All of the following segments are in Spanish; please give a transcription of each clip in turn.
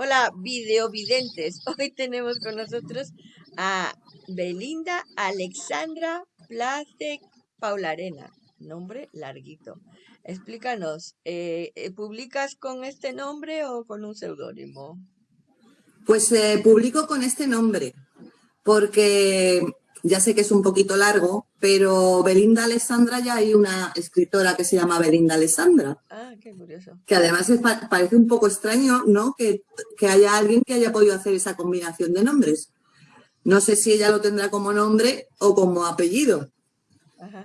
Hola, videovidentes. Hoy tenemos con nosotros a Belinda Alexandra Placek Paularena. Nombre larguito. Explícanos, eh, eh, ¿publicas con este nombre o con un seudónimo? Pues eh, publico con este nombre, porque ya sé que es un poquito largo, pero Belinda Alessandra ya hay una escritora que se llama Belinda Alessandra. Ah, qué curioso. Que además parece un poco extraño, ¿no? Que, haya alguien que haya podido hacer esa combinación de nombres. No sé si ella lo tendrá como nombre o como apellido.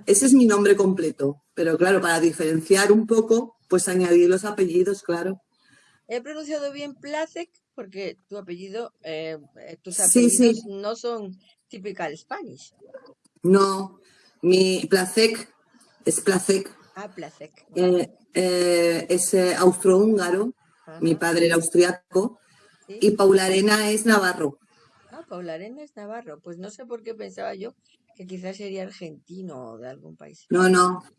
Ese es mi nombre completo. Pero claro, para diferenciar un poco, pues añadir los apellidos, claro. He pronunciado bien Placek porque tu apellido, eh, tus apellidos no son typical Spanish. No, mi Placek es Placek. Ah, Placek. Eh, eh, es eh, austrohúngaro, mi padre era austriaco, y Paula Arena es navarro. Ah, Paula Arena es navarro. Pues no sé por qué pensaba yo que quizás sería argentino o de algún país. No, no.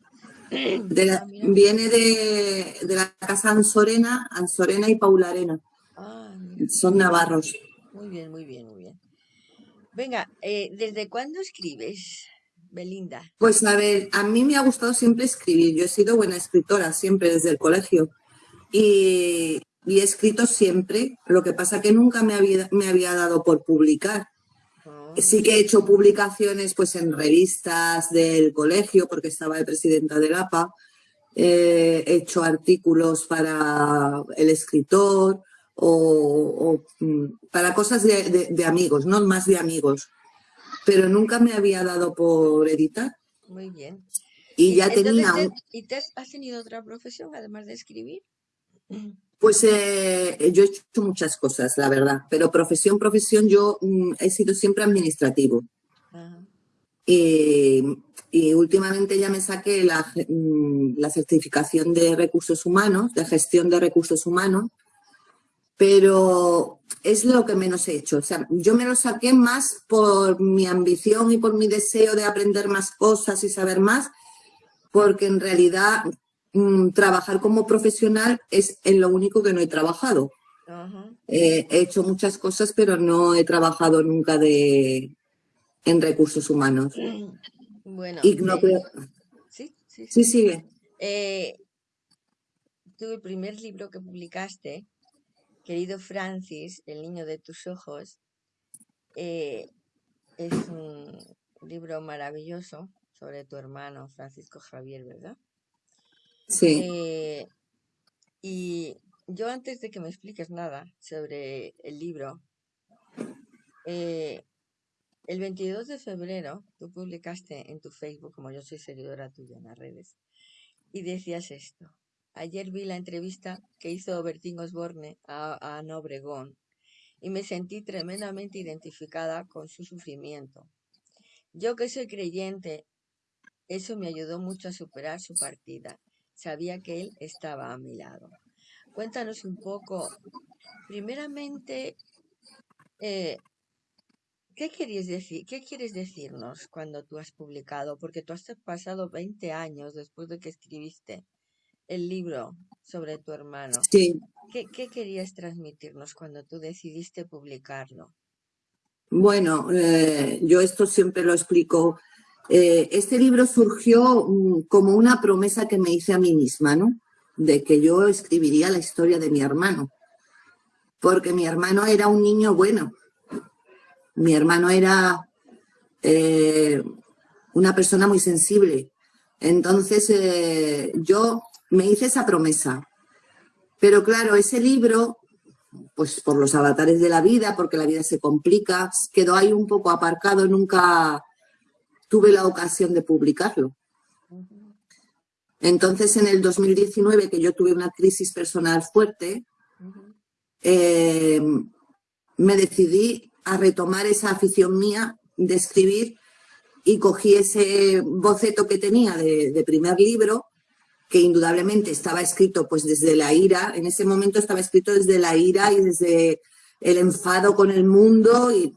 Ah, viene de, de, la casa Ansorena, Ansorena y Paula Arena. Ah, Son navarros. Muy bien, muy bien, muy bien. Venga, eh, ¿desde cuándo escribes, Belinda? Pues a ver, a mí me ha gustado siempre escribir. Yo he sido buena escritora siempre desde el colegio. Y, he escrito siempre. Lo que pasa que nunca me había, me había dado por publicar. Ah. Sí que he hecho publicaciones pues en revistas del colegio porque estaba de presidenta del APA. he hecho artículos para el escritor, o, mm, para cosas de, amigos, no más de amigos. Pero nunca me había dado por editar. Muy bien. Y ya tenía... ¿Y te has tenido otra profesión además de escribir? Pues eh, yo he hecho muchas cosas, la verdad, pero profesión, profesión, yo mm, he sido siempre administrativo. Y, últimamente ya me saqué la, mm, la certificación de recursos humanos, de gestión de recursos humanos, pero es lo que menos he hecho. O sea, yo me lo saqué más por mi ambición y por mi deseo de aprender más cosas y saber más, porque en realidad mm, trabajar como profesional es en lo único que no he trabajado. Eh, he hecho muchas cosas, pero no he trabajado nunca de, en recursos humanos. Bueno, y no eh, ¿Sí? sí, sí, sigue. Eh, tu primer libro que publicaste Querido Francis, el niño de tus ojos, eh, es un libro maravilloso sobre tu hermano Francisco Javier, ¿verdad? Sí. Eh, y yo antes de que me expliques nada sobre el libro, eh, el 22 de febrero tú publicaste en tu Facebook, como yo soy seguidora tuya en las redes, y decías esto. Ayer vi la entrevista que hizo Bertín Osborne a, Ana Obregón y me sentí tremendamente identificada con su sufrimiento. Yo que soy creyente, eso me ayudó mucho a superar su partida. Sabía que él estaba a mi lado. Cuéntanos un poco, primeramente, eh, ¿qué, decir, ¿qué quieres decirnos cuando tú has publicado? Porque tú has pasado 20 años después de que escribiste el libro sobre tu hermano. Sí. ¿Qué, querías transmitirnos cuando tú decidiste publicarlo? Bueno, eh, yo esto siempre lo explico. Eh, este libro surgió mm, como una promesa que me hice a mí misma, ¿no? De que yo escribiría la historia de mi hermano. Porque mi hermano era un niño bueno. Mi hermano era eh, una persona muy sensible. Entonces, yo me hice esa promesa. Pero claro, ese libro, pues por los avatares de la vida, porque la vida se complica, quedó ahí un poco aparcado, nunca tuve la ocasión de publicarlo. Entonces, en el 2019, que yo tuve una crisis personal fuerte, eh, me decidí a retomar esa afición mía de escribir y cogí ese boceto que tenía de primer libro que indudablemente estaba escrito pues desde la ira, en ese momento estaba escrito desde la ira y desde el enfado con el mundo y,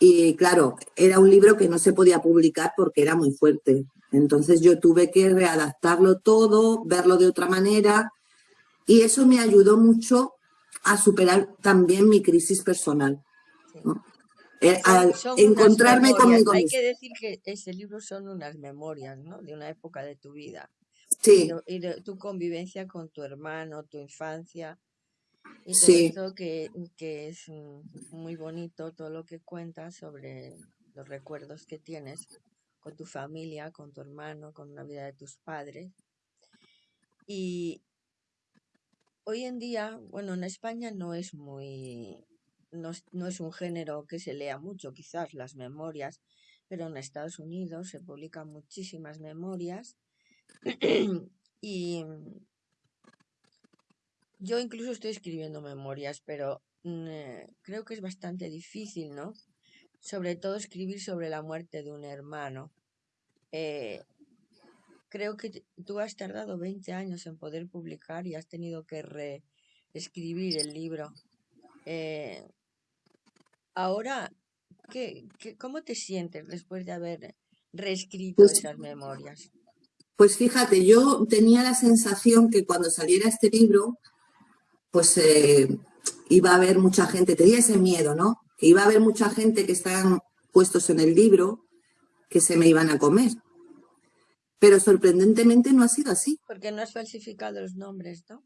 y claro, era un libro que no se podía publicar porque era muy fuerte. Entonces yo tuve que readaptarlo todo, verlo de otra manera y eso me ayudó mucho a superar también mi crisis personal. Eh, Son, al son unas encontrarme memorias. conmigo Hay que decir que ese libro son unas memorias, ¿no? De una época de tu vida. Y Sí, y tu convivencia con tu hermano, tu infancia y todo sí, esto que, que es mm, muy bonito, todo lo que cuentas sobre los recuerdos que tienes con tu familia, con tu hermano, con la vida de tus padres. Y hoy en día, bueno, en España no es muy, no no es un género que se lea mucho, quizás las memorias, pero en Estados Unidos se publican muchísimas memorias y yo incluso estoy escribiendo memorias, pero mm, eh, creo que es bastante difícil, ¿no? Sobre todo escribir sobre la muerte de un hermano. Eh, creo que tú has tardado 20 años en poder publicar y has tenido que reescribir el libro. Eh, ahora, ¿qué, qué, cómo te sientes después de haber reescrito pues, esas memorias? Pues fíjate, yo tenía la sensación que cuando saliera este libro, pues eh, iba a haber mucha gente, tenía ese miedo, ¿no? Que iba a haber mucha gente que estaban puestos en el libro que se me iban a comer. Pero sorprendentemente no ha sido así. Porque no has falsificado los nombres, ¿no?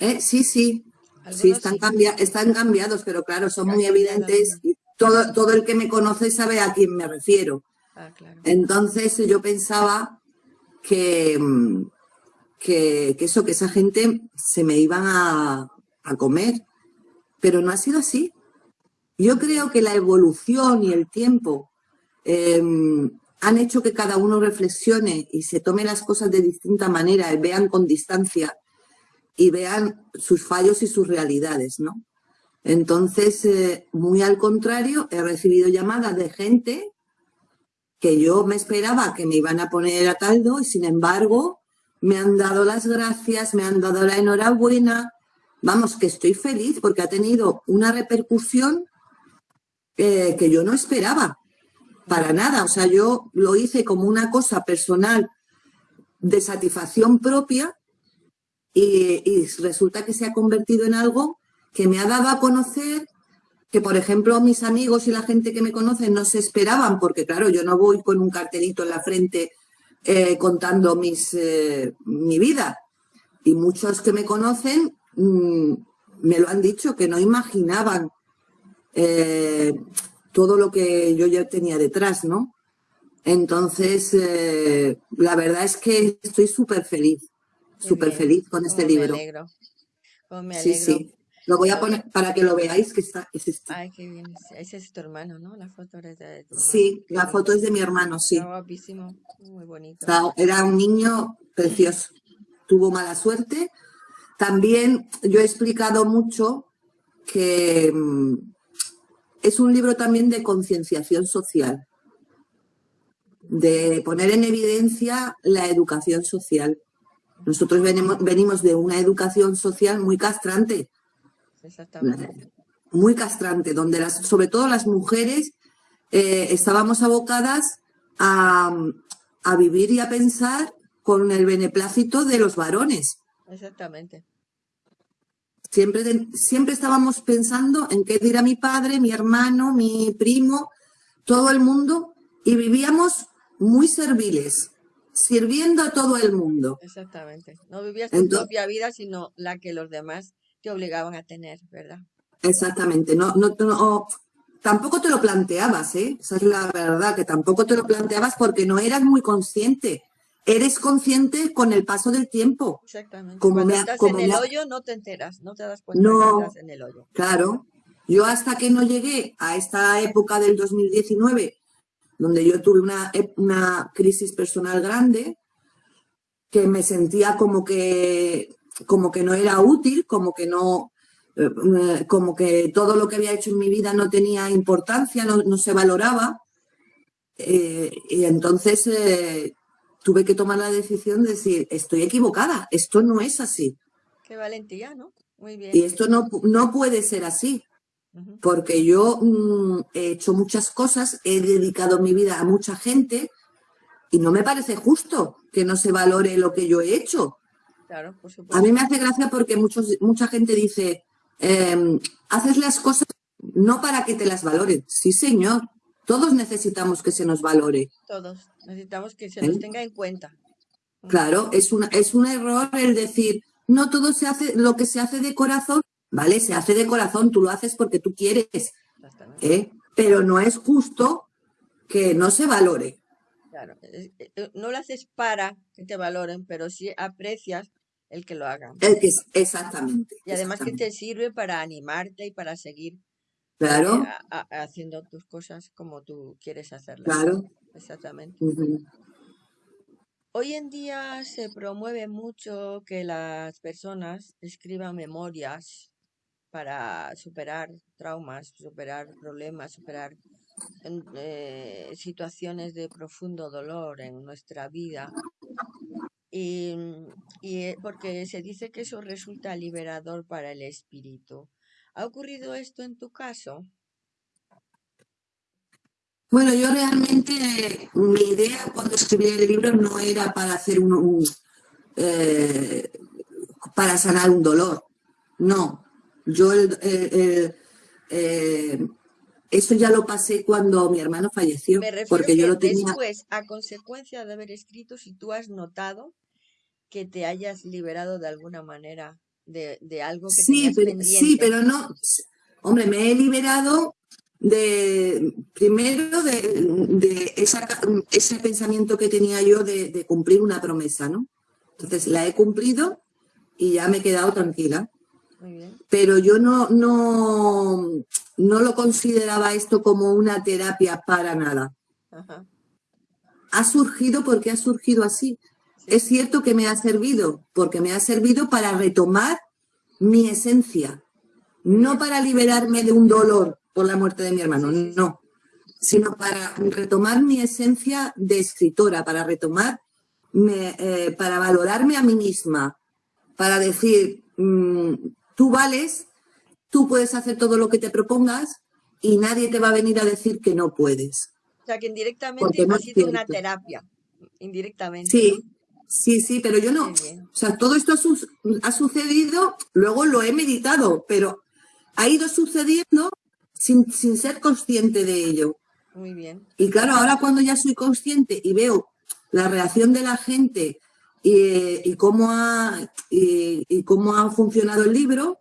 ¿eh? Sí, sí, sí, están, sí, están cambiados, pero claro, son muy evidentes y todo, todo el que me conoce sabe a quién me refiero. Ah, claro. Entonces yo pensaba que, que, eso, que esa gente se me iban a, a comer, pero no ha sido así. Yo creo que la evolución y el tiempo eh, han hecho que cada uno reflexione y se tome las cosas de distinta manera, y vean con distancia y vean sus fallos y sus realidades, ¿no? Entonces, eh, muy al contrario, he recibido llamadas de gente que yo me esperaba que me iban a poner a caldo y sin embargo me han dado las gracias, me han dado la enhorabuena. Vamos, que estoy feliz porque ha tenido una repercusión eh, que yo no esperaba para nada. O sea, yo lo hice como una cosa personal de satisfacción propia y, y resulta que se ha convertido en algo que me ha dado a conocer que, por ejemplo, mis amigos y la gente que me conoce no se esperaban, porque claro, yo no voy con un cartelito en la frente eh, contando mis, eh, mi vida. Y muchos que me conocen mm, me lo han dicho, que no imaginaban eh, todo lo que yo ya tenía detrás, ¿no? Entonces, la verdad es que estoy súper feliz, súper feliz con este me libro. alegro. Me Sí, sí. Lo voy a poner para que lo veáis, que está, es este. ay, qué bien. Ese es tu hermano, ¿no? La foto de tu hermano. Sí, la foto es de mi hermano, Está sí. guapísimo. Muy bonito. Era un niño precioso. Tuvo mala suerte. También yo he explicado mucho que mm, es un libro también de concienciación social, de poner en evidencia la educación social. Nosotros venimos, venimos de una educación social muy castrante, Exactamente. muy castrante, donde las, sobre todo las mujeres eh, estábamos abocadas a, a vivir y a pensar con el beneplácito de los varones. Exactamente. Siempre, siempre estábamos pensando en qué dirá mi padre, mi hermano, mi primo, todo el mundo, y vivíamos muy serviles, sirviendo a todo el mundo. Exactamente. No vivías tu propia vida, sino la que los demás te obligaban a tener, ¿verdad? exactamente, no, no, no- tampoco te lo planteabas, ¿eh? Esa es la verdad, que tampoco te lo planteabas porque no eras muy consciente. Eres consciente con el paso del tiempo. Exactamente. Como Cuando me estás como en el me hoyo no te enteras, no te das cuenta que No, estás en el hoyo. claro. Yo hasta que no llegué a esta época del 2019, donde yo tuve una, una crisis personal grande, que me sentía como que, como que no era útil, como que no, eh, eh, como que todo lo que había hecho en mi vida no tenía importancia, no, no se valoraba. Eh, y entonces eh, tuve que tomar la decisión de decir, estoy equivocada, esto no es así. Qué valentía, ¿no? Muy Y bien. esto no, no puede ser así, porque yo mm, he hecho muchas cosas, he dedicado mi vida a mucha gente y no me parece justo que no se valore lo que yo he hecho. Claro, por A mí me hace gracia porque muchos, mucha gente dice, em, haces las cosas no para que te las valoren. Sí, señor. Todos necesitamos que se nos valore. Todos. Necesitamos que se nos ¿Eh? tenga en cuenta. Claro, es, una, es un error el decir, no todo se hace, lo que se hace de corazón, ¿vale? Se hace de corazón, tú lo haces porque tú quieres. ¿eh? Pero no es justo que no se valore. Claro, eh, no lo haces para que te valoren, pero sí aprecias el que lo hagan. El que, exactamente. Y además que te sirve para animarte y para seguir Claro. Eh, haciendo tus cosas como tú quieres hacerlas. Claro. Exactamente. Hoy en día se promueve mucho que las personas escriban memorias para superar traumas, superar problemas, superar eh, situaciones de profundo dolor en nuestra vida. Y, y eh, porque se dice que eso resulta liberador para el espíritu. ¿Ha ocurrido esto en tu caso? Bueno, yo realmente, mi idea cuando escribí el libro no era para hacer un, eh, para sanar un dolor. No, yo eh, eso ya lo pasé cuando mi hermano falleció, porque yo lo tenía. Después, a consecuencia de haber escrito, si tú has notado que te hayas liberado de alguna manera de, algo que sí, pero, Sí, pero no, hombre, me he liberado de, primero de, ese pensamiento que tenía yo de, cumplir una promesa, ¿no? Entonces la he cumplido y ya me he quedado tranquila. Pero yo no, no, no lo consideraba esto como una terapia para nada. Ha surgido porque ha surgido así. Es cierto que me ha servido, porque me ha servido para retomar mi esencia, no para liberarme de un dolor por la muerte de mi hermano, no, sino para retomar mi esencia de escritora, para retomar, eh, para valorarme a mí misma, para decir, mm, tú vales, tú puedes hacer todo lo que te propongas y nadie te va a venir a decir que no puedes. O sea, que indirectamente ha sido una terapia, indirectamente. Sí, Sí, sí, pero yo no. O sea, todo esto ha, sucedido, luego lo he meditado, pero ha ido sucediendo sin, ser consciente de ello. Muy bien. Y claro, ahora cuando ya soy consciente y veo la reacción de la gente y, cómo, ha, y, cómo ha funcionado el libro,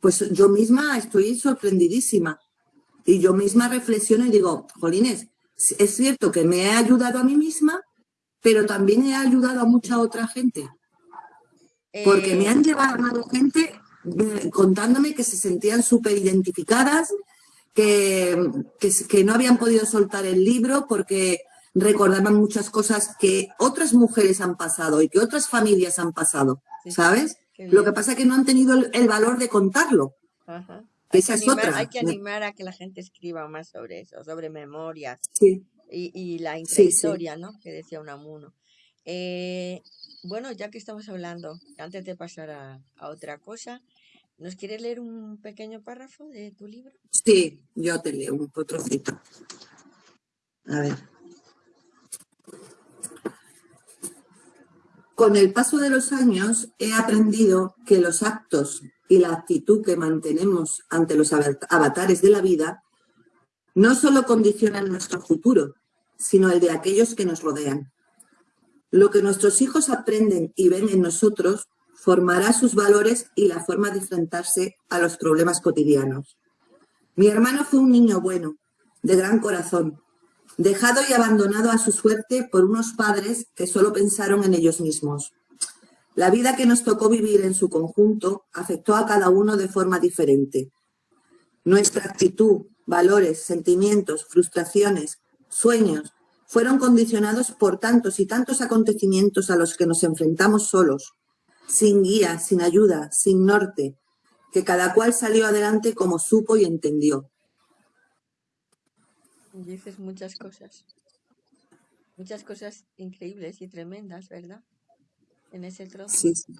pues yo misma estoy sorprendidísima. Y yo misma reflexiono y digo, Jolines, es cierto que me he ayudado a mí misma, pero también he ayudado a mucha otra gente. Porque me han eh, llevado gente eh, contándome que se sentían súper identificadas, que, que, no habían podido soltar el libro porque recordaban muchas cosas que otras mujeres han pasado y que otras familias han pasado, ¿sabes? Lo que pasa es que no han tenido el, valor de contarlo. Esa es otra. Hay que animar a que la gente escriba más sobre eso, sobre memorias. Sí y, la historia, ¿no? Que decía Unamuno. Eh, bueno, ya que estamos hablando, antes de pasar a, otra cosa, ¿nos quieres leer un pequeño párrafo de tu libro? Sí, yo te leo un trocito. A ver. Con el paso de los años he aprendido que los actos y la actitud que mantenemos ante los avatares de la vida no solo condicionan nuestro futuro, sino el de aquellos que nos rodean. Lo que nuestros hijos aprenden y ven en nosotros formará sus valores y la forma de enfrentarse a los problemas cotidianos. Mi hermano fue un niño bueno, de gran corazón, dejado y abandonado a su suerte por unos padres que solo pensaron en ellos mismos. La vida que nos tocó vivir en su conjunto afectó a cada uno de forma diferente. Nuestra actitud, valores, sentimientos, frustraciones, sueños, fueron condicionados por tantos y tantos acontecimientos a los que nos enfrentamos solos, sin guía, sin ayuda, sin norte, que cada cual salió adelante como supo y entendió. Dices muchas cosas, muchas cosas increíbles y tremendas, ¿verdad? En ese trozo. Sí, sí.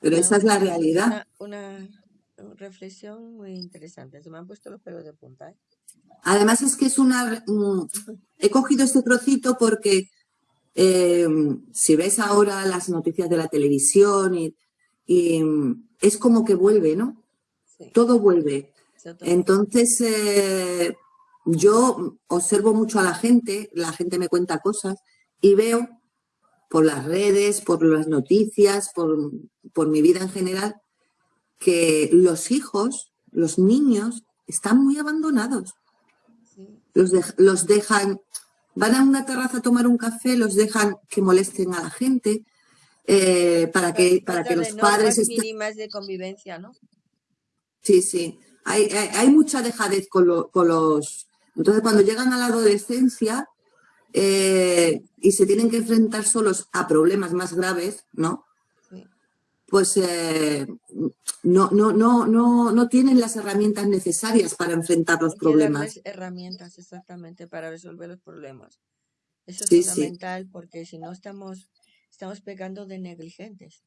Pero esa es la realidad. Una, reflexión muy interesante. Se me han puesto los pelos de punta. ¿eh? Además es que es una... Mm, he cogido este trocito porque em, si ves ahora las noticias de la televisión y, y es como que vuelve, ¿no? Todo vuelve. Entonces, eh, yo observo mucho a la gente, la gente me cuenta cosas y veo por las redes, por las noticias, por, mi vida en general, que los hijos, los niños, están muy abandonados. Los, los dejan, van a una terraza a tomar un café, los dejan que molesten a la gente, eh, para que, para que los padres... mínimas de convivencia, ¿no? Sí, sí. Hay, hay, mucha dejadez con, con los... Entonces, cuando llegan a la adolescencia, eh, y se tienen que enfrentar solos a problemas más graves, ¿no? Pues eh, no, no, no, no, no tienen las herramientas necesarias para enfrentar los problemas. herramientas exactamente para resolver los problemas. Eso es fundamental porque si no estamos, estamos pecando de negligentes.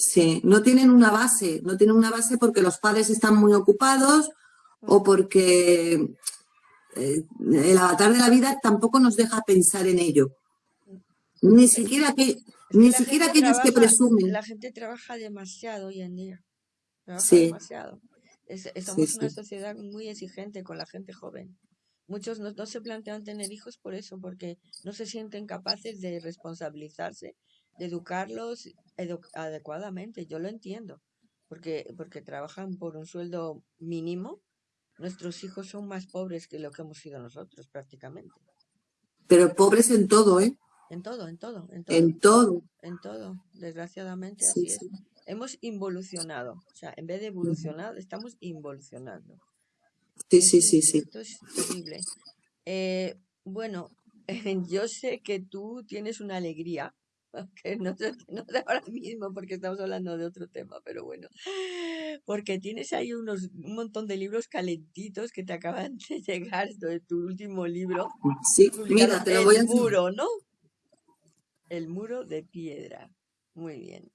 Sí, no tienen una base, no tienen una base porque los padres están muy ocupados o porque eh, el avatar de la vida tampoco nos deja pensar en ello. Ni siquiera, que, ni siquiera aquellos que presumen. La gente trabaja demasiado hoy en día. Trabaja demasiado. estamos en una sociedad muy exigente con la gente joven. Muchos no, se plantean tener hijos por eso, porque no se sienten capaces de responsabilizarse, de educarlos adecuadamente. Yo lo entiendo, porque, porque trabajan por un sueldo mínimo Nuestros hijos son más pobres que lo que hemos sido nosotros prácticamente. Pero pobres en todo, ¿eh? En todo, en todo, en todo. En todo. En todo, desgraciadamente así es. Hemos involucionado, o sea, en vez de evolucionar, estamos involucionando. Sí, sí, sí, sí. Esto es terrible. Eh, bueno, yo sé que tú tienes una alegría que no, no ahora mismo porque estamos hablando de otro tema, pero bueno, porque tienes ahí unos, un montón de libros calentitos que te acaban de llegar de tu último libro. Sí, mira, te lo voy a El muro, ¿no? El muro de piedra. Muy bien.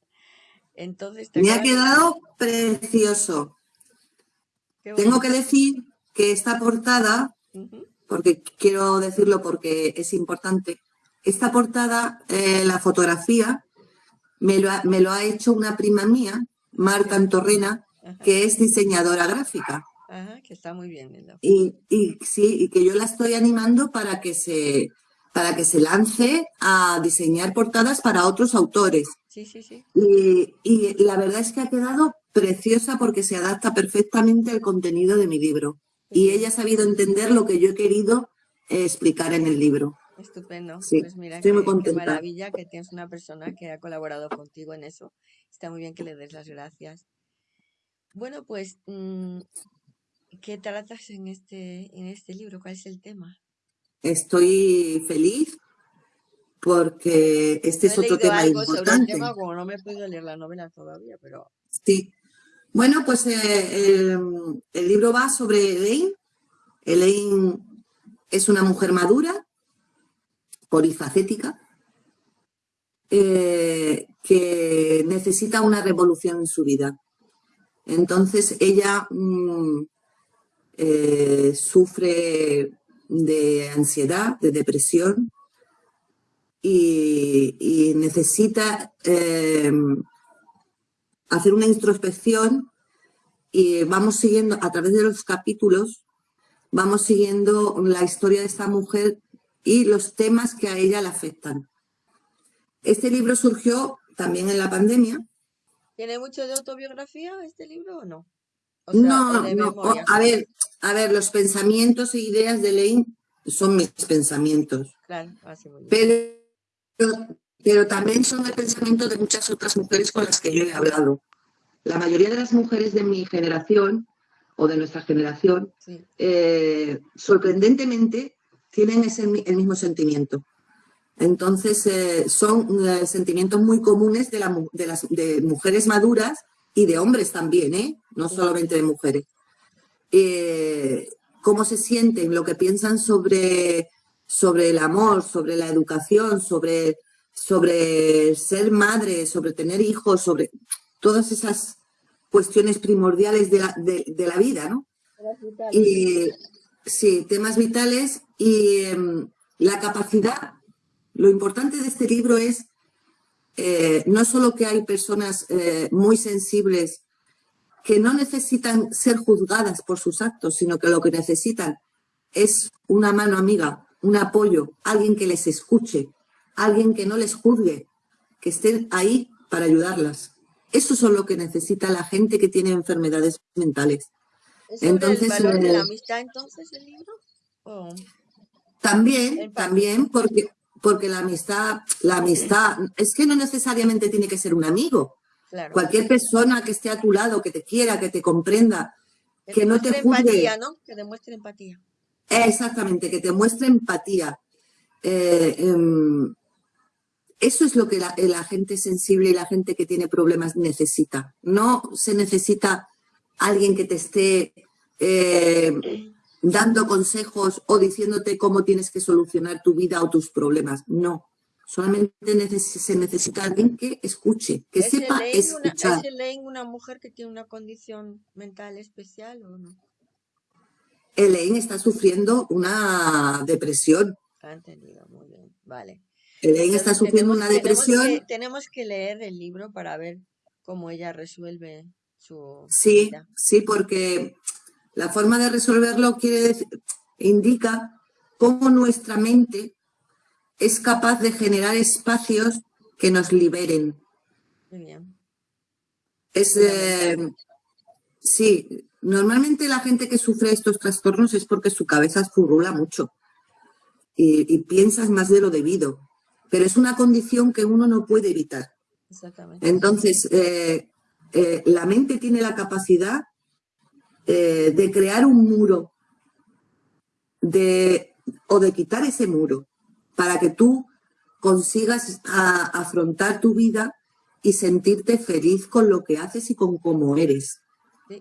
Entonces, Me ha quedado precioso. Tengo que decir que esta portada, porque quiero decirlo porque es importante, esta portada, eh, la fotografía, me lo, ha, me lo, ha, hecho una prima mía, Marta Antorrena, que es diseñadora gráfica. Ajá, que está muy bien. Y, y, sí, y que yo la estoy animando para que se para que se lance a diseñar portadas para otros autores. Sí, sí, sí. Y, y la verdad es que ha quedado preciosa porque se adapta perfectamente al contenido de mi libro. Y ella ha sabido entender lo que yo he querido eh, explicar en el libro. Estupendo. pues mira, qué, maravilla que tienes una persona que ha colaborado contigo en eso. Está muy bien que le des las gracias. Bueno, pues, mm, ¿qué tratas en este, en este libro? ¿Cuál es el tema? Estoy feliz porque este es otro tema importante. tema, como no me he podido leer la novela todavía, pero... Sí. Bueno, pues eh, el, el libro va sobre Elaine. Elaine es una mujer madura polifacética, eh, que necesita una revolución en su vida. Entonces ella mm, eh, sufre de ansiedad, de depresión y, necesita em, hacer una introspección y vamos siguiendo a través de los capítulos, vamos siguiendo la historia de esta mujer y los temas que a ella le afectan. Este libro surgió también en la pandemia. ¿Tiene mucho de autobiografía este libro o no? no, no. a ver, a ver, los pensamientos e ideas de Lane son mis pensamientos. Claro, pero, pero también son el pensamiento de muchas otras mujeres con las que yo he hablado. La mayoría de las mujeres de mi generación o de nuestra generación, eh, sorprendentemente, tienen ese, el mismo sentimiento. Entonces, eh, son eh, sentimientos muy comunes de, de, las, de mujeres maduras y de hombres también, ¿eh? no solamente de mujeres. cómo se sienten, lo que piensan sobre, sobre el amor, sobre la educación, sobre, sobre ser madre, sobre tener hijos, sobre todas esas cuestiones primordiales de la, de, la vida, ¿no? Y, sí, temas vitales y em, la capacidad, lo importante de este libro es eh, no solo que hay personas eh, muy sensibles que no necesitan ser juzgadas por sus actos, sino que lo que necesitan es una mano amiga, un apoyo, alguien que les escuche, alguien que no les juzgue, que estén ahí para ayudarlas. Eso es lo que necesita la gente que tiene enfermedades mentales. ¿Es entonces, el valor de la amistad entonces el libro? También, también, porque, porque la amistad, la amistad, es que no necesariamente tiene que ser un amigo. Cualquier persona que esté a tu lado, que te quiera, que te comprenda, que, no te juzgue. Empatía, ¿no? Que demuestre empatía. Exactamente, que te muestre empatía. Eh, em, eso es lo que la, gente sensible y la gente que tiene problemas necesita. No se necesita alguien que te esté eh, dando consejos o diciéndote cómo tienes que solucionar tu vida o tus problemas. No. Solamente se necesita alguien que escuche, que sepa escuchar. ¿Es Elaine una mujer que tiene una condición mental especial o no? Elaine está sufriendo una depresión. Ha entendido, muy bien. Vale. Elaine está sufriendo una depresión. Tenemos que, leer el libro para ver cómo ella resuelve su Sí, sí, porque la forma de resolverlo quiere indica cómo nuestra mente es capaz de generar espacios que nos liberen. Muy bien. Es, eh, sí, normalmente la gente que sufre estos trastornos es porque su cabeza furrula mucho y, y piensas más de lo debido pero es una condición que uno no puede evitar. Exactamente. Entonces, eh, eh, la mente tiene la capacidad eh, de crear un muro de, o de quitar ese muro para que tú consigas afrontar tu vida y sentirte feliz con lo que haces y con cómo eres.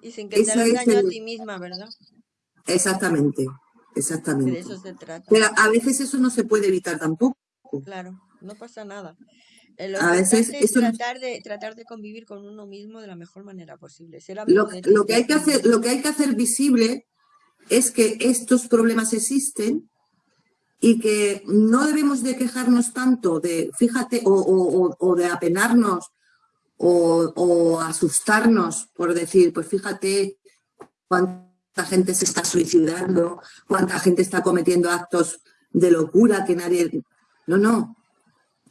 Y sin que te hagas daño a ti misma, ¿verdad? Exactamente, exactamente. De eso se trata. Pero a veces eso no se puede evitar tampoco. Claro, no pasa nada. Eh, a veces es tratar de tratar de convivir con uno mismo de la mejor manera posible. lo, que hay que hacer, lo que hay que hacer visible es que estos problemas existen y que no debemos de quejarnos tanto de, fíjate, o, de apenarnos o, o, asustarnos por decir, pues fíjate cuánta gente se está suicidando, cuánta gente está cometiendo actos de locura que nadie... No, no.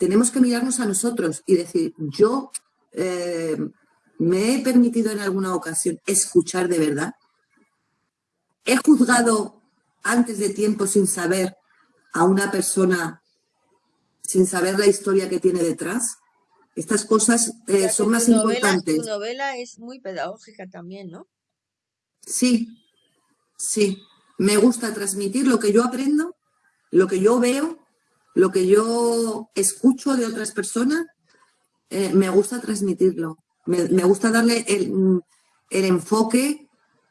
Tenemos que mirarnos a nosotros y decir, yo eh, me he permitido en alguna ocasión escuchar de verdad. He juzgado antes de tiempo sin saber a una persona, sin saber la historia que tiene detrás. Estas cosas eh, son más importantes. Tu novela es muy pedagógica también, ¿no? Sí, sí. Me gusta transmitir lo que yo aprendo, lo que yo veo lo que yo escucho de otras personas, eh, me gusta transmitirlo. Me, gusta darle el, enfoque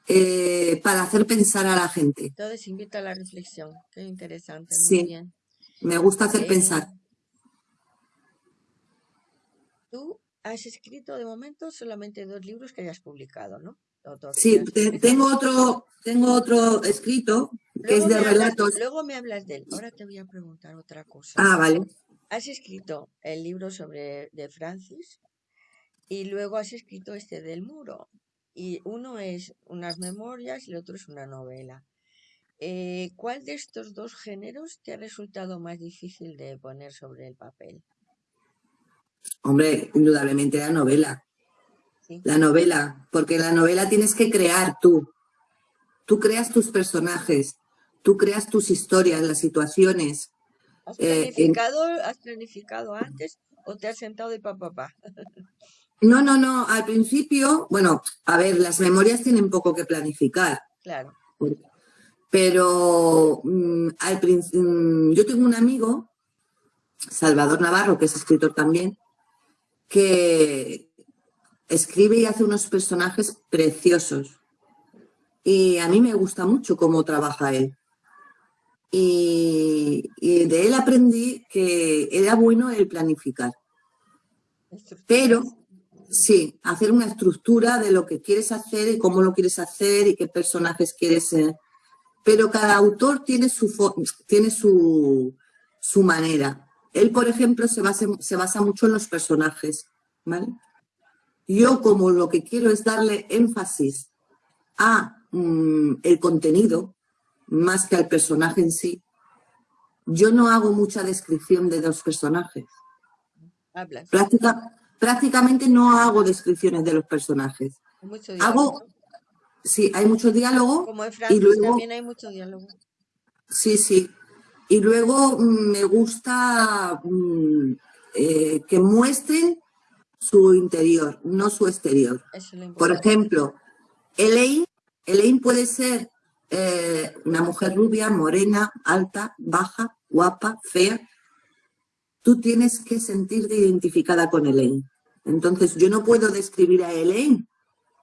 eh, para hacer pensar a la gente. Entonces invita a la reflexión. Qué interesante. sí. bien. Me gusta hacer pensar. Tú has escrito de momento solamente dos libros que hayas publicado, ¿no? Sí, tengo otro, tengo otro escrito que es de relatos. luego me hablas de él. Ahora te voy a preguntar otra cosa. Ah, vale. Has escrito el libro sobre de Francis y luego has escrito este del muro. Y uno es unas memorias y el otro es una novela. Eh, ¿Cuál de estos dos géneros te ha resultado más difícil de poner sobre el papel? Hombre, indudablemente la novela. La novela, porque la novela tienes que crear tú. Tú creas tus personajes, tú creas tus historias, las situaciones. ¿Has eh, planificado, ¿has planificado antes o te has sentado de papá? No, no, no. Al principio, bueno, a ver, las memorias tienen poco que planificar. Claro. Pero mm, al mm, yo tengo un amigo, Salvador Navarro, que es escritor también, que, escribe y hace unos personajes preciosos. Y a mí me gusta mucho cómo trabaja él. Y, de él aprendí que era bueno el planificar. Pero, sí, hacer una estructura de lo que quieres hacer y cómo lo quieres hacer y qué personajes quieres ser. Pero cada autor tiene su, tiene su, su manera. él, por ejemplo, se basa, se basa mucho en los personajes, ¿vale? Yo como lo que quiero es darle énfasis a mm, el contenido, más que al personaje en sí, yo no hago mucha descripción de los personajes. Hablas. prácticamente no hago descripciones de los personajes. Mucho hago, sí, hay mucho diálogo. Como en Francia también hay mucho diálogo. Sí, sí. Y luego mm, me gusta mm, eh, que muestren su interior, no su exterior. Por ejemplo, Elaine, Elaine puede ser eh, una mujer rubia, morena, alta, baja, guapa, fea. Tú tienes que sentirte identificada con Elaine. Entonces, yo no puedo describir a Elaine.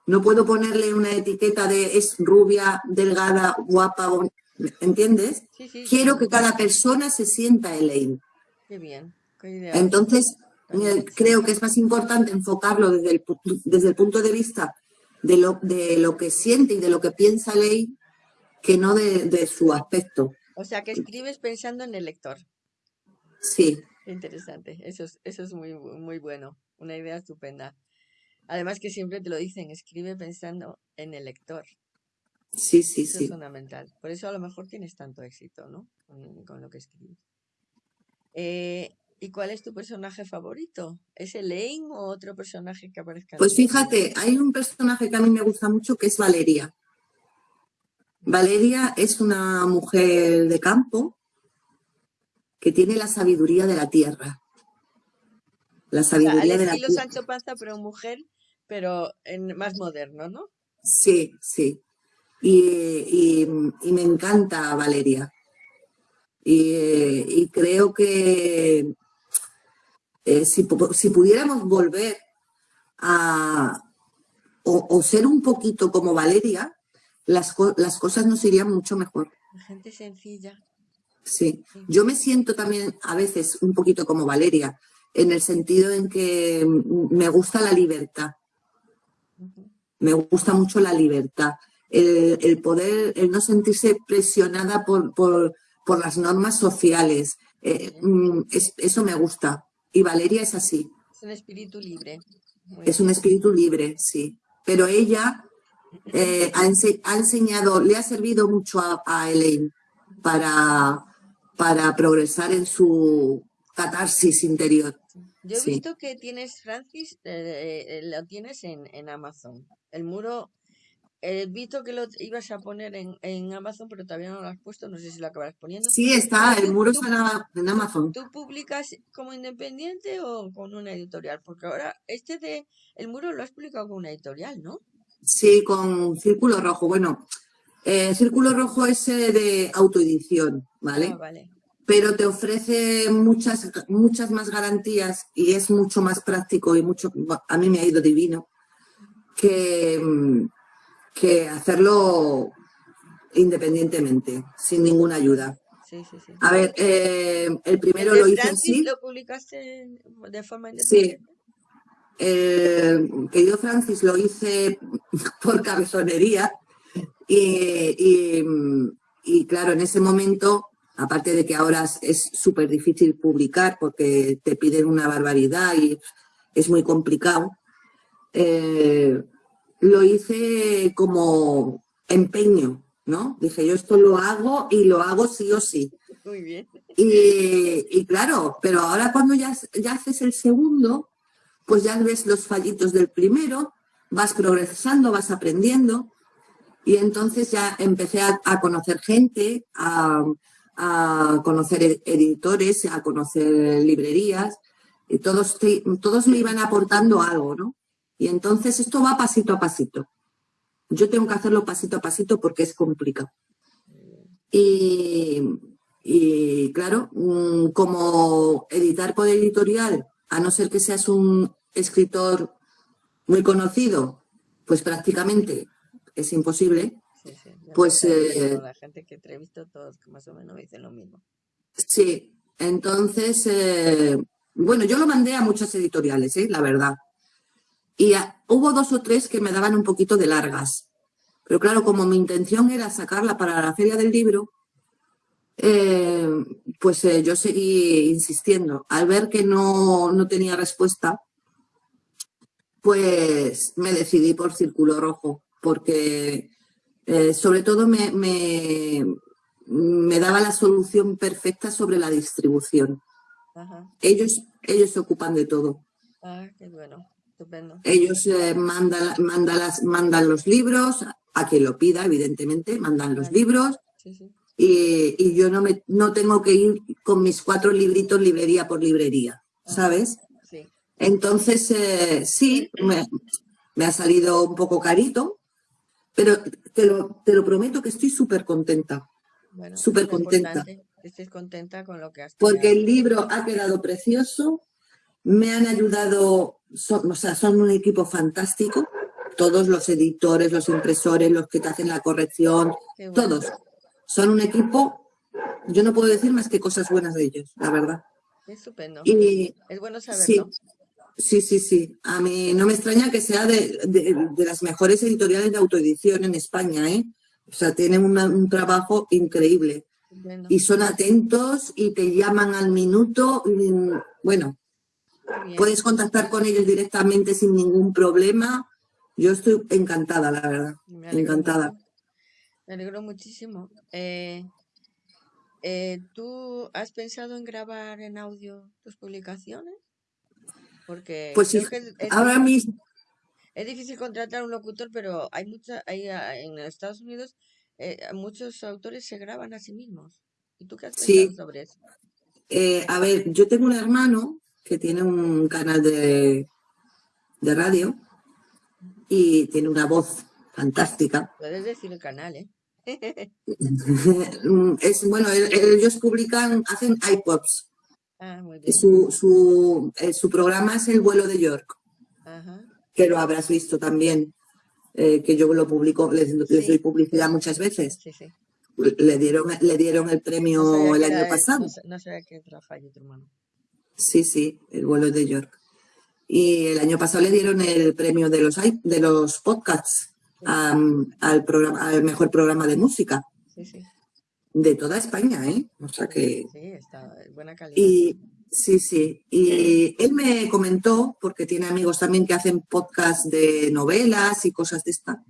No puedo ponerle una etiqueta de es rubia, delgada, guapa, ¿entiendes? Quiero que cada persona se sienta Elaine. Qué bien. Entonces, eh, creo que es más importante enfocarlo desde el, desde el punto de vista de lo, de lo que siente y de lo que piensa Elaine que no de, su aspecto. O sea, que escribes pensando en el lector. Sí. Interesante, eso es, eso es muy, muy bueno, una idea estupenda. Además que siempre te lo dicen, escribe pensando en el lector. Sí, sí, sí. Es fundamental. Por eso a lo mejor tienes tanto éxito, ¿no? Con, lo que escribes. Eh, ¿Y cuál es tu personaje favorito? ¿Es Elaine o otro personaje que aparezca? Pues fíjate, hay un personaje que a mí me gusta mucho que es Valeria. Valeria es una mujer de campo que tiene la sabiduría de la tierra. La sabiduría de la tierra. Sancho Panza, pero mujer, pero en, más moderno, ¿no? Sí, sí. Y, me encanta Valeria. Y, creo que eh, si, pudiéramos volver a o, ser un poquito como Valeria, las, las cosas nos irían mucho mejor. La gente sencilla. Sí. yo me siento también a veces un poquito como Valeria, en el sentido en que me gusta la libertad. Me gusta mucho la libertad. El, poder, el no sentirse presionada por, por, por las normas sociales. Eh, mm, eso me gusta. Y Valeria es así. Es un espíritu libre. es un espíritu libre, sí. Pero ella eh, ha, enseñado, le ha servido mucho a, Elaine para, para progresar en su catarsis interior. Yo he visto que tienes, Francis, eh, eh, lo tienes en, en, Amazon. El muro, he visto que lo ibas a poner en, en, Amazon, pero todavía no lo has puesto, no sé si lo acabarás poniendo. Sí, está, el muro está en Amazon. ¿Tú publicas como independiente o con una editorial? Porque ahora este de, el muro lo has publicado con una editorial, ¿no? Sí, con Círculo Rojo. Bueno, eh, Círculo Rojo es de autoedición, ¿vale? Ah, vale. Pero te ofrece muchas, muchas más garantías y es mucho más práctico y mucho, a mí me ha ido divino, que, que hacerlo independientemente, sin ninguna ayuda. Sí, sí, sí. A ver, eh, el primero lo hice así. ¿Lo publicaste de forma independiente? Sí, el querido Francis lo hice por cabezonería y, claro, en ese momento, aparte de que ahora es súper difícil publicar porque te piden una barbaridad y es muy complicado, eh, lo hice como empeño, ¿no? Dije, yo esto lo hago y lo hago sí o sí. Muy bien. Y, claro, pero ahora cuando ya, ya haces el segundo, pues ya ves los fallitos del primero, vas progresando, vas aprendiendo. Y entonces ya empecé a, conocer gente, a, conocer editores, a conocer librerías, y todos, todos me iban aportando algo, ¿no? Y entonces esto va pasito a pasito. Yo tengo que hacerlo pasito a pasito porque es complicado. Y, y claro, mm, como editar por editorial, a no ser que seas un escritor muy conocido, pues prácticamente es imposible. Sí, sí. Pues eh, la gente que entrevisto todos más o menos dicen lo mismo. Sí, entonces, eh, bueno, yo lo mandé a muchas editoriales, ¿eh? la verdad. Y hubo dos o tres que me daban un poquito de largas. Pero claro, como mi intención era sacarla para la feria del libro, eh, pues eh, yo seguí insistiendo. Al ver que no, no tenía respuesta, pues me decidí por Círculo Rojo, porque eh, sobre todo me, me, me, daba la solución perfecta sobre la distribución. Ellos, ellos se ocupan de todo. Ah, qué bueno, estupendo. Ellos eh, mandan, mandan, las, mandan los libros, a quien lo pida, evidentemente, mandan los libros. Y, y, yo no, me, no tengo que ir con mis cuatro libritos librería por librería, ¿sabes? Entonces, eh, sí, me, ha salido un poco carito, pero te lo, te lo prometo que estoy súper contenta. Bueno, súper contenta. Estés contenta con lo que has Porque el libro ha quedado precioso, me han ayudado, son, o sea, son un equipo fantástico, todos los editores, los impresores, los que te hacen la corrección, todos. Son un equipo, yo no puedo decir más que cosas buenas de ellos, la verdad. Estupendo. Y, es bueno saberlo. Sí, sí, sí. A mí no me extraña que sea de, las mejores editoriales de autoedición en España, ¿eh? O sea, tienen un trabajo increíble. Y son atentos y te llaman al minuto. bueno, puedes contactar con ellos directamente sin ningún problema. Yo estoy encantada, la verdad. encantada. Me alegro muchísimo. Eh, eh, ¿Tú has pensado en grabar en audio tus publicaciones? Porque pues sí, ahora mismo... Es difícil contratar un locutor, pero hay mucha, hay, en Estados Unidos eh, muchos autores se graban a sí mismos. ¿Y tú qué has pensado sobre eso? Eh, a ver, yo tengo un hermano que tiene un canal de, de radio y tiene una voz fantástica. Puedes decir el canal, ¿eh? es, bueno, ellos publican, hacen iPods. Ah, su, su, eh, su, programa es El vuelo de York, que lo habrás visto también, eh, que yo lo publico, les, doy publicidad muchas veces. Le dieron, le dieron el premio el año pasado. No, sé qué trabajo tu hermano. Sí, sí, El vuelo de York. Y el año pasado le dieron el premio de los, de los podcasts al, programa, al mejor programa de música. Sí, sí de toda España, ¿eh? O sea que... Sí, está buena calidad. Y, sí, sí. Y él me comentó, porque tiene amigos también que hacen podcast de novelas y cosas de esta.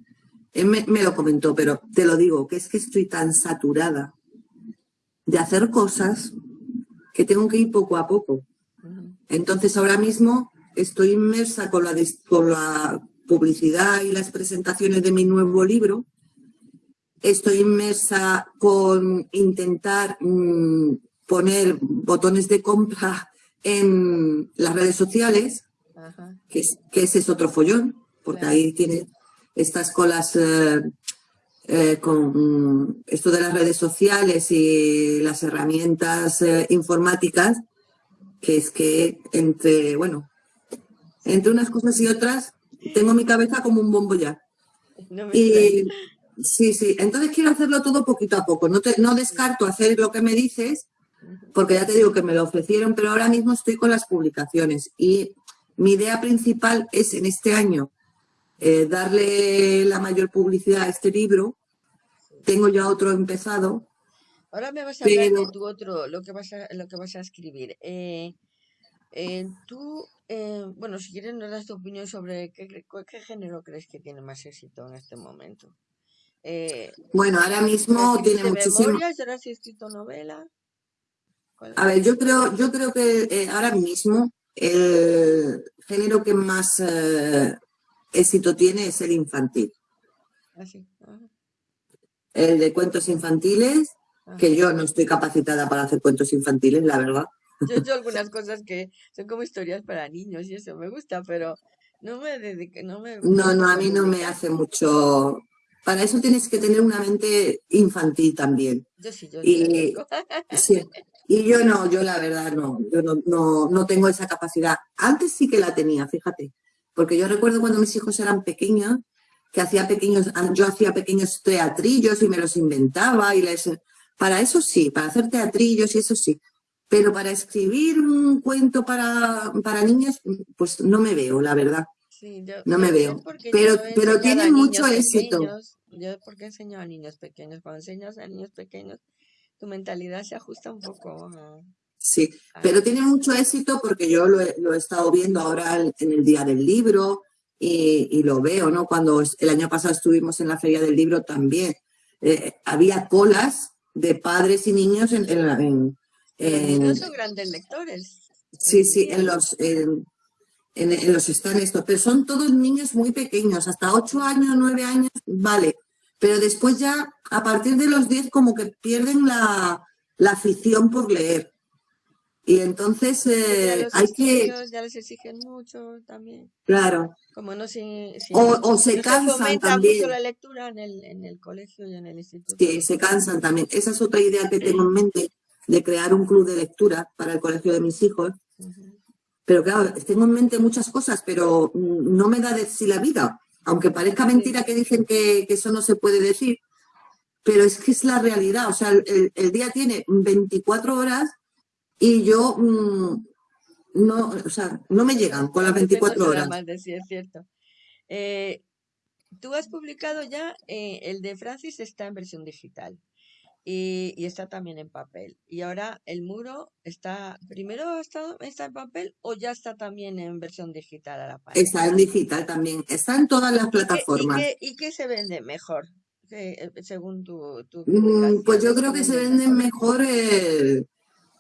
Él me, lo comentó, pero te lo digo, que es que estoy tan saturada de hacer cosas que tengo que ir poco a poco. Entonces ahora mismo estoy inmersa con la, con la publicidad y las presentaciones de mi nuevo libro, estoy inmersa con intentar mm, poner botones de compra en las redes sociales, Que, es, que, ese es otro follón, porque ahí tiene estas colas eh, eh, con esto de las redes sociales y las herramientas eh, informáticas, es que entre, bueno, entre unas cosas y otras, tengo mi cabeza como un bombo ya. y, Sí, sí. Entonces quiero hacerlo todo poquito a poco. No, no descarto hacer lo que me dices, porque ya te digo que me lo ofrecieron, pero ahora mismo estoy con las publicaciones. Y mi idea principal es en este año eh, darle la mayor publicidad a este libro. Tengo ya otro empezado. Ahora me vas a hablar de tu otro, lo que vas a, lo que vas a escribir. Eh, eh, tú, bueno, si quieres nos das tu opinión sobre qué, qué género crees que tiene más éxito en este momento. Eh, bueno, ahora mismo tiene muchísimo... ¿Ahora sí escrito novela? A ver, yo creo, yo creo que eh, ahora mismo el género que más eh, éxito tiene es el infantil. Ah, el de cuentos infantiles, que yo no estoy capacitada para hacer cuentos infantiles, la verdad. Yo he hecho algunas cosas que son como historias para niños y eso me gusta, pero no me dedique, no me... No, no, a mí no me hace mucho, para eso tienes que tener una mente infantil también. Yo sí, yo y, sí, y yo no, yo la verdad no, yo no, no, no tengo esa capacidad. Antes sí que la tenía, fíjate, porque yo recuerdo cuando mis hijos eran pequeños, que hacía pequeños, yo hacía pequeños teatrillos y me los inventaba y les... Para eso sí, para hacer teatrillos y eso sí. Pero para escribir un cuento para, para niños, pues no me veo, la verdad no me veo. Pero, pero tiene mucho éxito. yo porque enseño a niños pequeños, cuando enseñas a niños pequeños, tu mentalidad se ajusta un poco. Sí, pero tiene mucho éxito porque yo lo he, lo he estado viendo ahora en el Día del Libro y, y, lo veo, ¿no? Cuando el año pasado estuvimos en la Feria del Libro también, eh, había colas de padres y niños en... en, en, en los son grandes lectores. Sí, sí, en los, en, en, los están estos, pero son todos niños muy pequeños, hasta 8 años, 9 años, vale. Pero después ya, a partir de los 10, como que pierden la, la afición por leer. Y entonces eh, hay que... Ya les exigen mucho también. Claro. Como no si, o, o, se no cansan se también. la lectura en el, en el colegio y en el instituto. Sí, se cansan también. Esa es otra idea que tengo en mente, de crear un club de lectura para el colegio de mis hijos. Uh -huh. Pero claro, tengo en mente muchas cosas, pero no me da de sí la vida. Aunque parezca mentira que dicen que, que, eso no se puede decir, pero es que es la realidad. O sea, el, el día tiene 24 horas y yo mmm, no, o sea, no me llegan con las 24 horas. De sí, es cierto. Eh, tú has publicado ya, eh, el de Francis está en versión digital y, y, está también en papel. Y ahora el muro está, primero está, está en papel o ya está también en versión digital a la par. Está en digital también, está en todas las plataformas. ¿Y qué, y qué se vende mejor? Eh, según tu, tu mm, Pues yo creo que se venden mejor el,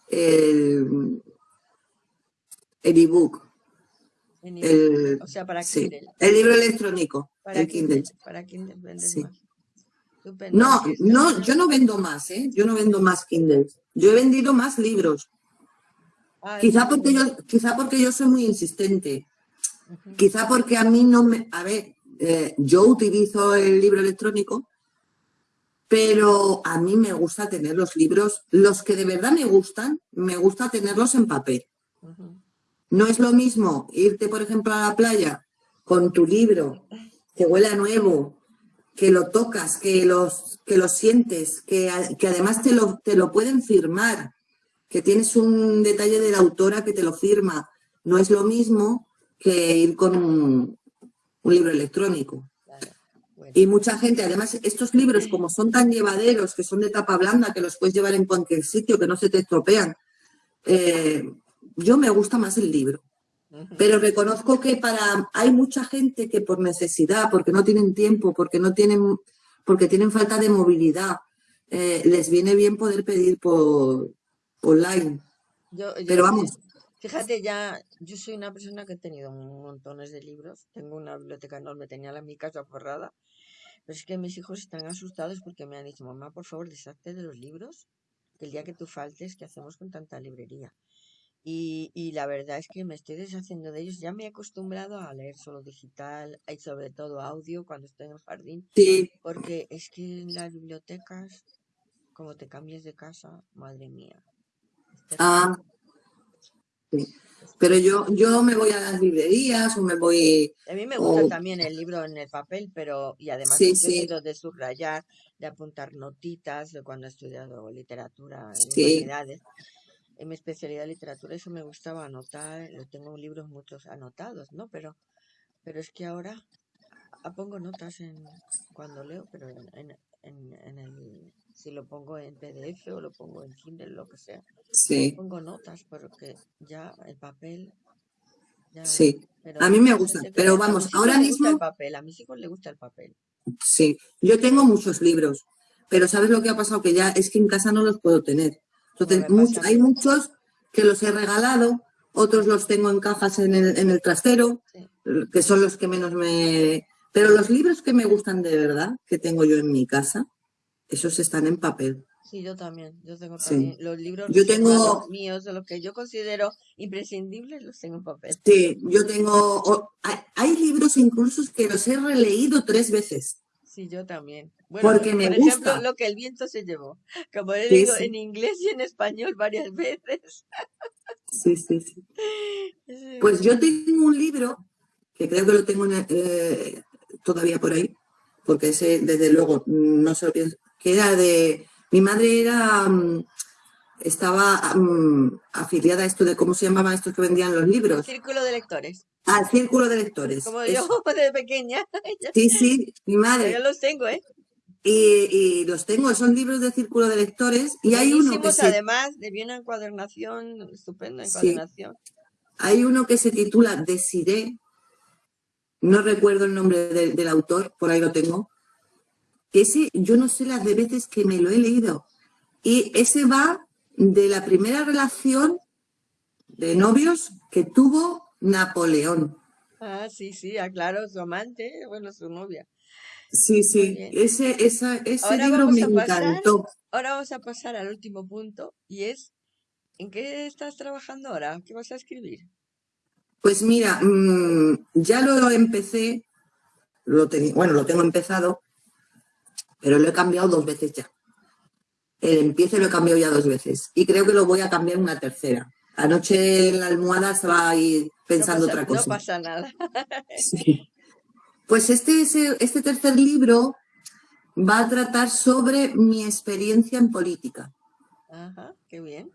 el, el ebook. El, o sea, para Kindle. Sí, el libro electrónico, para el Kindle. Kindle. Para Kindle vendes Sí. más. No, no, yo no vendo más, ¿eh? Yo no vendo más Kindle. Yo he vendido más libros. Ah, Quizá porque yo, quizá porque yo soy muy insistente. Quizá porque a mí no me... A ver, eh, yo utilizo el libro electrónico, pero a mí me gusta tener los libros, los que de verdad me gustan, me gusta tenerlos en papel. No es lo mismo irte, por ejemplo, a la playa con tu libro, que huele a nuevo, que lo tocas, que, los, que lo sientes, que, que además te lo, te lo pueden firmar, que tienes un detalle de la autora que te lo firma. No es lo mismo que ir con un, un libro electrónico. Y mucha gente, además, estos libros, como son tan llevaderos, que son de tapa blanda, que los puedes llevar en cualquier sitio, que no se te estropean, eh, yo me gusta más el libro. Pero reconozco que para hay mucha gente que por necesidad, porque no tienen tiempo, porque no tienen, porque tienen falta de movilidad, eh, les viene bien poder pedir por online. Yo, yo- Pero vamos, Fíjate, ya, yo soy una persona que he tenido montones de libros. Tengo una biblioteca enorme, tenía la mi casa forrada. Pero es que mis hijos están asustados porque me han dicho, mamá, por favor, deshazte de los libros. Que el día que tú faltes, ¿qué hacemos con tanta librería? Y, y la verdad es que me estoy deshaciendo de ellos. Ya me he acostumbrado a leer solo digital y sobre todo audio cuando estoy en el jardín. sí, Porque es que en las bibliotecas, como te cambies de casa, madre mía. ah, sí. Pero yo, yo me voy a las librerías o me voy, A mí me gusta o también el libro en el papel, pero y además sí, sí, de subrayar, de apuntar notitas de cuando he estudiado literatura en sí, humanidades. En mi especialidad literatura eso me gustaba anotar, lo tengo libros muchos anotados, ¿no? Pero pero es que ahora ah, pongo notas en cuando leo, pero en, en, en, en el si lo pongo en PDF o lo pongo en Kindle, lo que sea, sí, pongo notas porque ya el papel ya sí. pero A mí me gusta, pero vamos, ahora gusta el mismo, papel, a mis hijos les gusta el papel. sí, yo tengo muchos libros, pero ¿sabes lo que ha pasado? Que ya es que en casa no los puedo tener. Entonces, mucho- hay muchos que los he regalado, otros los tengo en cajas en el, en el trastero, Sí. que son los que menos me... Pero los libros que me gustan de verdad, que tengo yo en mi casa, esos están en papel. Sí, yo también. Yo tengo Sí. también los libros Yo tengo, míos, de los que yo considero imprescindibles, los tengo en papel. sí, yo tengo, hay libros incluso que los he releído tres veces, Sí, yo también. Bueno, porque me por ejemplo, gusta. lo que el viento se llevó. Como he Sí, sí, en inglés y en español varias veces. sí, sí, sí. Pues yo tengo un libro, que creo que lo tengo en eh, todavía por ahí, porque ese, desde luego, no se lo pienso, que era de, mi madre era, mm, estaba mm, afiliada a esto de, ¿cómo se llamaban estos que vendían los libros? Círculo de lectores. Al Círculo de Lectores. Como eso. yo de pequeña. Sí, sí, mi madre. los tengo, ¿eh? Y, los tengo, son libros de círculo de lectores y hay uno que se... además, de bien encuadernación, estupenda encuadernación. Hay uno que se titula Desiré, no recuerdo el nombre del autor, por ahí lo tengo, ese yo no sé las de veces que me lo he leído. Y ese va de la primera relación de novios que tuvo Napoleón. Ah, sí, sí, aclaro, su amante, bueno, su novia. Sí, sí, ese, esa, ese libro me encantó. Ahora vamos a pasar al último punto y es, ¿en qué estás trabajando ahora? ¿Qué vas a escribir? Pues mira, mm, ya lo empecé, lo bueno, lo tengo empezado, pero lo he cambiado dos veces ya. El empiece lo he cambiado ya dos veces y creo que lo voy a cambiar una tercera. Anoche en la almohada estaba ahí pensando otra cosa. No pasa nada. Pues este, este tercer libro va a tratar sobre mi experiencia en política. Ajá, qué bien.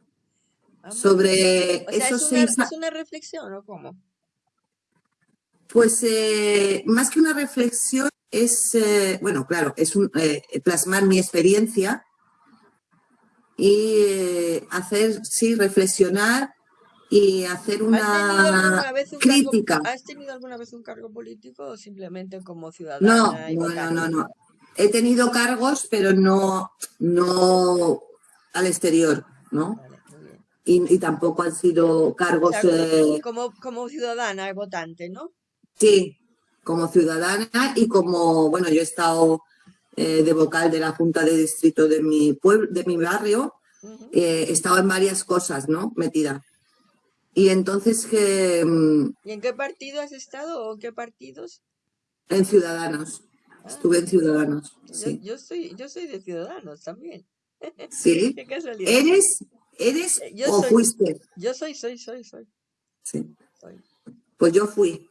sobre esos es una, ¿Es una reflexión o cómo? Pues eh, más que una reflexión es, eh, bueno, claro, es un, eh, plasmar mi experiencia y hacer, sí, reflexionar y hacer una crítica. ¿Has tenido alguna vez un cargo político o simplemente como ciudadana? No, no, no, no, He tenido cargos, pero no, no al exterior, ¿no? y, tampoco han sido cargos... Eh, como, como ciudadana, votante, ¿no? Sí, como ciudadana y como, bueno, yo he estado eh, de vocal de la Junta de Distrito de mi pueblo, de mi barrio, eh, he estado en varias cosas, ¿no? Metida. Y entonces que... Mm, ¿Y en qué partido has estado o qué partidos? En Ciudadanos. Ah. Estuve en Ciudadanos. Yo, soy, yo soy de Ciudadanos también. Sí. qué casualidad. ¿Eres, eres eh, o fuiste? Yo soy, soy, soy, soy. Sí. Pues yo fui.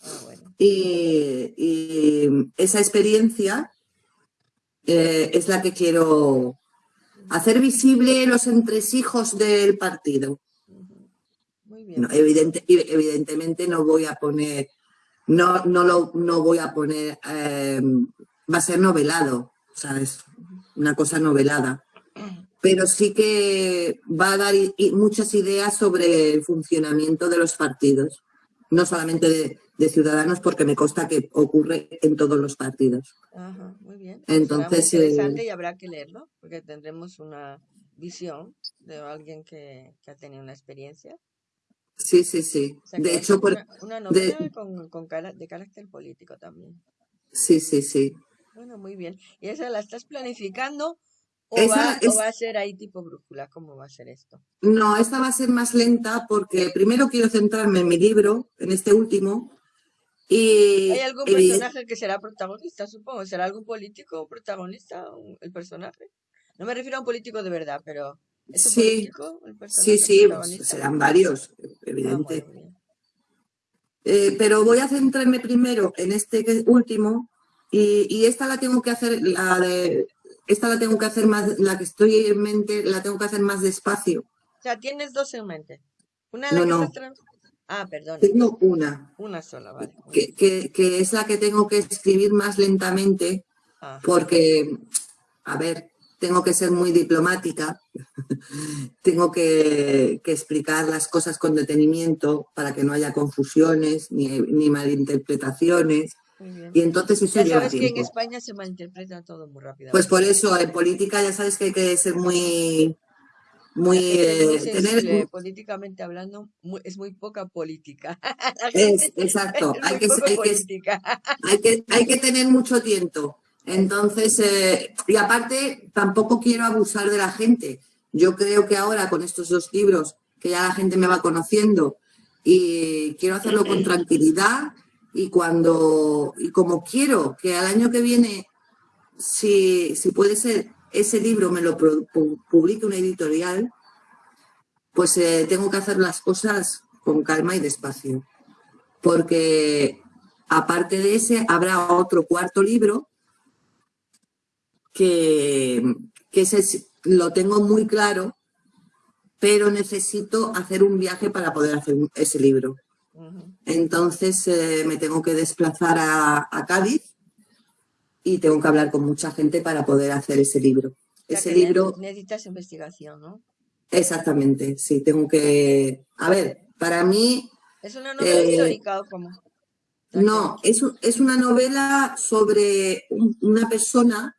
Ah, bueno. y, esa experiencia eh, es la que quiero hacer visible los entresijos del partido evidente, evidentemente no voy a poner, no, no, lo, no voy a poner, em, va a ser novelado, ¿sabes? Una cosa novelada. Pero sí que va a dar muchas ideas sobre el funcionamiento de los partidos, no solamente de, Ciudadanos, porque me consta que ocurre en todos los partidos. Ajá, muy bien. Entonces, Será interesante y habrá que leerlo, porque tendremos una visión de alguien que, que ha tenido una experiencia Sí, sí, sí. de hecho, por, una, novela con, de carácter político también. Sí, sí, sí. Bueno, muy bien. ¿Y esa la estás planificando o, va, a ser ahí tipo brújula? ¿Cómo va a ser esto? No, esta va a ser más lenta porque primero quiero centrarme en mi libro, en este último. Y, ¿Hay algún personaje que será protagonista, supongo? ¿Será algún político protagonista el personaje? No me refiero a un político de verdad, pero sí, sí, sí, pues, serán varios, evidente. Ah, eh, pero voy a centrarme primero en este último y, esta la tengo que hacer, la de, esta la tengo que hacer más, la que estoy en mente, la tengo que hacer más despacio. O sea, tienes dos en mente. Una no, no. Ah, perdón. Tengo una. Una sola, vale. Que, que, es la que tengo que escribir más lentamente porque, a ver, tengo que ser muy diplomática, tengo que, explicar las cosas con detenimiento para que no haya confusiones ni, malinterpretaciones. Y entonces eso ya sabes que en España se malinterpreta todo muy rápido. Pues por eso, en política ya sabes que hay que ser muy... muy eh, políticamente hablando es muy poca política. Exacto hay, que, hay, que, hay que tener mucho tiempo entonces, eh, y aparte, tampoco quiero abusar de la gente. Yo creo que ahora con estos dos libros, que ya la gente me va conociendo, y quiero hacerlo con tranquilidad y cuando, y como quiero que al año que viene, si, si puede ser, ese libro me lo publique una editorial, pues eh, tengo que hacer las cosas con calma y despacio. Porque aparte de ese, habrá otro cuarto libro que, ese lo tengo muy claro, pero necesito hacer un viaje para poder hacer ese libro. Entonces eh, me tengo que desplazar a, Cádiz y tengo que hablar con mucha gente para poder hacer ese libro. ese libro... Necesitas investigación, ¿no? Exactamente, sí, tengo que... A ver, para mí... ¿Es una novela eh, histórica o cómo? No, es, es una novela sobre una persona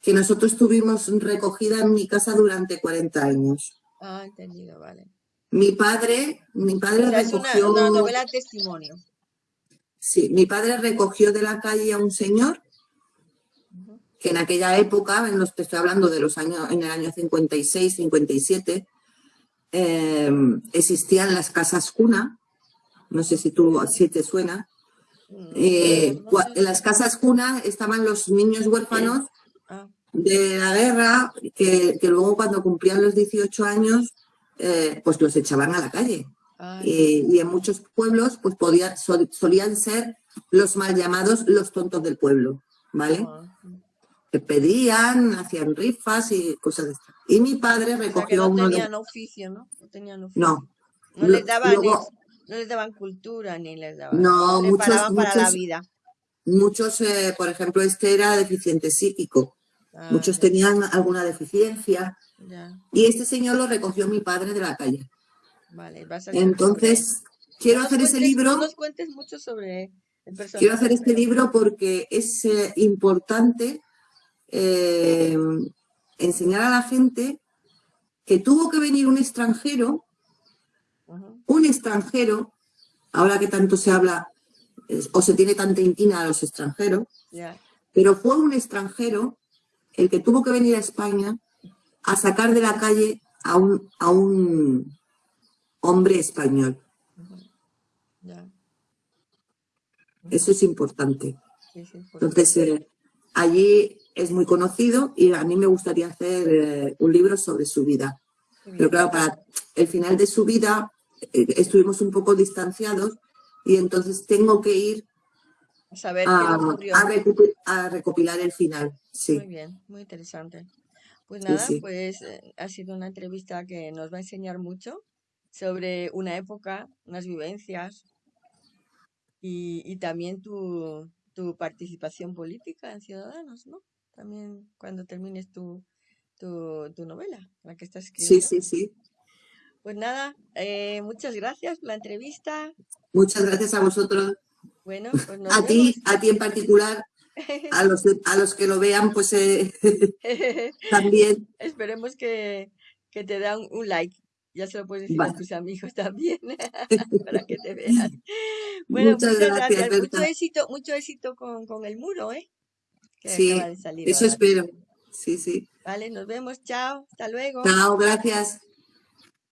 que nosotros tuvimos recogida en mi casa durante 40 años. Ah, entendido, vale. Mi padre, mi padre recogió... Es una, novela testimonio. Sí, mi padre recogió de la calle a un señor que en aquella época, en los, te estoy hablando de los años, en el año 56, 57, em, existían las casas cuna, no sé si tú, si te suena, mm, eh, en las casas cuna estaban los niños huérfanos ah. de la guerra que, luego cuando cumplían los 18 años eh, pues los echaban a la calle. y en muchos pueblos pues podía, solían ser los mal llamados los tontos del pueblo, ¿vale? Que pedían, hacían rifas y cosas de estas. Y mi padre recogió no Tenían oficio, ¿no? No tenían oficio. No. No les daban, no les daban cultura ni les daban. No, muchos, para la vida. Muchos, eh, por ejemplo, este era deficiente psíquico. Ah, muchos tenían alguna deficiencia. Y este señor lo recogió mi padre de la calle. Vale, vas a Entonces, quiero hacer ese libro. No nos cuentes mucho sobre el personaje. Quiero hacer este libro porque es eh, importante eh, enseñar a la gente que tuvo que venir un extranjero, un extranjero, ahora que tanto se habla o se tiene tanta inquina a los extranjeros, pero fue un extranjero el que tuvo que venir a España a sacar de la calle a un, a un hombre español. Eso es importante. Entonces, eh, allí es muy conocido y a mí me gustaría hacer eh, un libro sobre su vida. Pero claro, para el final de su vida eh, estuvimos un poco distanciados y entonces tengo que ir a, recopilar el final. Sí. Muy bien, muy interesante. Pues nada, pues eh, ha sido una entrevista que nos va a enseñar mucho sobre una época, unas vivencias y, y también tu, tu participación política en Ciudadanos, ¿no? También cuando termines tu, tu, novela, la que estás escribiendo. Sí, sí, sí. Pues nada, eh, muchas gracias por la entrevista. Muchas gracias a vosotros. Bueno, pues a ti, a ti en particular, a los, a los que lo vean, pues eh, también. Esperemos que, que te dan un like. Ya se lo puedes decir a tus amigos también, para que te vean. Bueno, muchas, gracias. Mucho éxito, mucho éxito con, con el muro, ¿eh? Sí, eso espero. Sí, sí. Vale, nos vemos. Chao. Hasta luego. Chao, gracias.